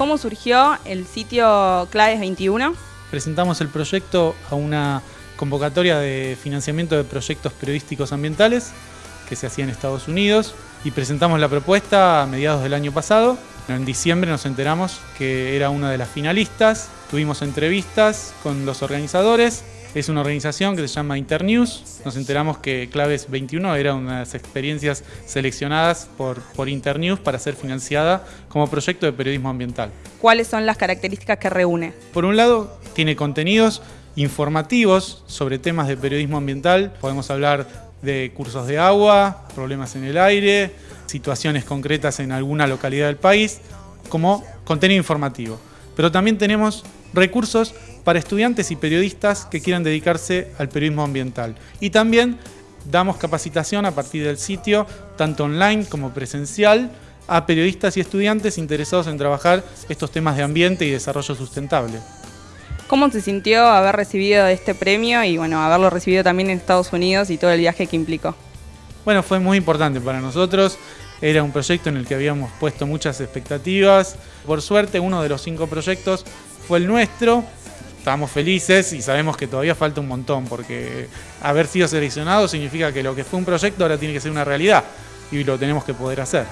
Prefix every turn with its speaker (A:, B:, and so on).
A: ¿Cómo surgió el sitio Claves 21?
B: Presentamos el proyecto a una convocatoria de financiamiento de proyectos periodísticos ambientales que se hacía en Estados Unidos y presentamos la propuesta a mediados del año pasado. En diciembre nos enteramos que era una de las finalistas, tuvimos entrevistas con los organizadores es una organización que se llama Internews. Nos enteramos que Claves 21 era una de las experiencias seleccionadas por, por Internews para ser financiada como proyecto de periodismo ambiental.
A: ¿Cuáles son las características que reúne?
B: Por un lado, tiene contenidos informativos sobre temas de periodismo ambiental. Podemos hablar de cursos de agua, problemas en el aire, situaciones concretas en alguna localidad del país, como contenido informativo. Pero también tenemos recursos para estudiantes y periodistas que quieran dedicarse al periodismo ambiental. Y también damos capacitación a partir del sitio, tanto online como presencial, a periodistas y estudiantes interesados en trabajar estos temas de ambiente y desarrollo sustentable.
A: ¿Cómo se sintió haber recibido este premio y bueno, haberlo recibido también en Estados Unidos y todo el viaje que implicó?
B: Bueno, fue muy importante para nosotros. Era un proyecto en el que habíamos puesto muchas expectativas. Por suerte, uno de los cinco proyectos fue el nuestro. Estamos felices y sabemos que todavía falta un montón, porque haber sido seleccionado significa que lo que fue un proyecto ahora tiene que ser una realidad y lo tenemos que poder hacer.